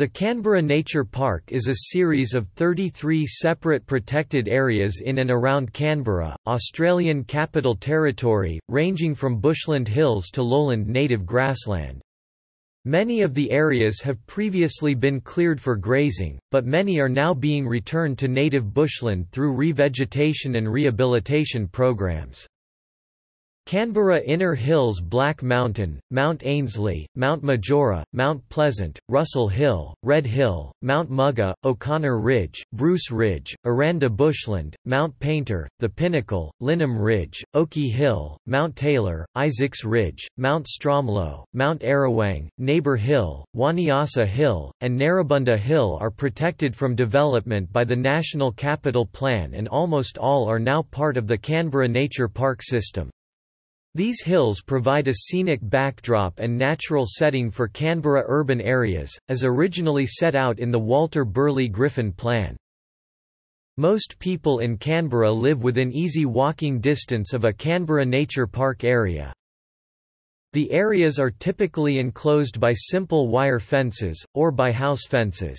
The Canberra Nature Park is a series of 33 separate protected areas in and around Canberra, Australian Capital Territory, ranging from bushland hills to lowland native grassland. Many of the areas have previously been cleared for grazing, but many are now being returned to native bushland through revegetation and rehabilitation programs. Canberra Inner Hills Black Mountain, Mount Ainslie, Mount Majura, Mount Pleasant, Russell Hill, Red Hill, Mount Mugga, O'Connor Ridge, Bruce Ridge, Aranda Bushland, Mount Painter, The Pinnacle, Lyneham Ridge, Oakey Hill, Mount Taylor, Isaacs Ridge, Mount Stromlo, Mount Arawang, Neighbour Hill, Wanniassa Hill, and Narrabundah Hill are protected from development by the National Capital Plan and almost all are now part of the Canberra Nature Park system. These hills provide a scenic backdrop and natural setting for Canberra urban areas, as originally set out in the Walter Burley Griffin Plan. Most people in Canberra live within easy walking distance of a Canberra Nature Park area. The areas are typically enclosed by simple wire fences, or by house fences.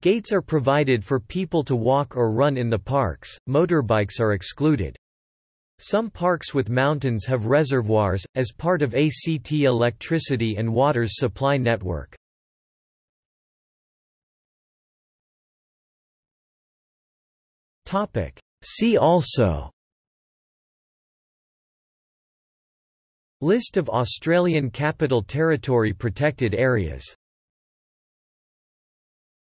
Gates are provided for people to walk or run in the parks, motorbikes are excluded. Some parks with mountains have reservoirs, as part of ACT electricity and water's supply network. See also List of Australian Capital Territory protected areas